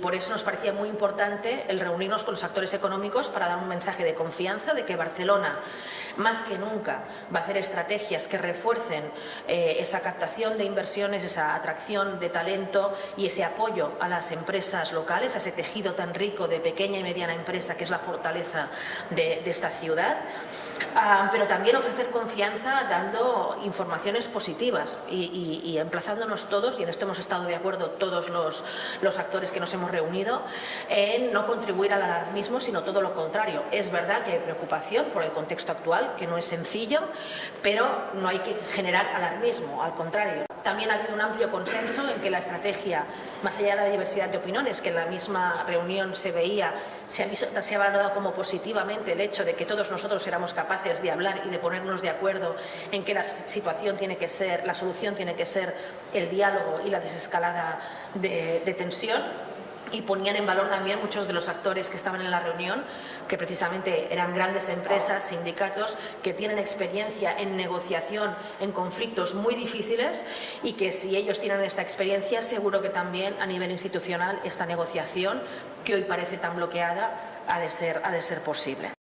Por eso nos parecía muy importante el reunirnos con los actores económicos para dar un mensaje de confianza de que Barcelona, más que nunca, va a hacer estrategias que refuercen eh, esa captación de inversiones, esa atracción de talento y ese apoyo a las empresas locales, a ese tejido tan rico de pequeña y mediana empresa que es la fortaleza de esta ciudad. Ah, pero también ofrecer confianza dando informaciones positivas y, y, y, emplazándonos todos, y en esto hemos estado de acuerdo todos los, los actores que nos hemos reunido, en no contribuir al alarmismo, sino todo lo contrario. Es verdad que hay preocupación por el contexto actual, que no es sencillo, pero no hay que generar alarmismo, al contrario. También ha habido un amplio consenso en que la estrategia, más allá de la diversidad de opiniones, que en la misma reunión se veía, se ha, se ha valorado como positivamente el hecho de que todos nosotros éramos capaces de hablar y de ponernos de acuerdo en que la situación tiene que ser, la solución tiene que ser el diálogo y la desescalada de, tensión y ponían en valor también muchos de los actores que estaban en la reunión, que precisamente eran grandes empresas, sindicatos, que tienen experiencia en negociación en conflictos muy difíciles y que si ellos tienen esta experiencia, seguro que también a nivel institucional esta negociación, que hoy parece tan bloqueada, ha de ser posible.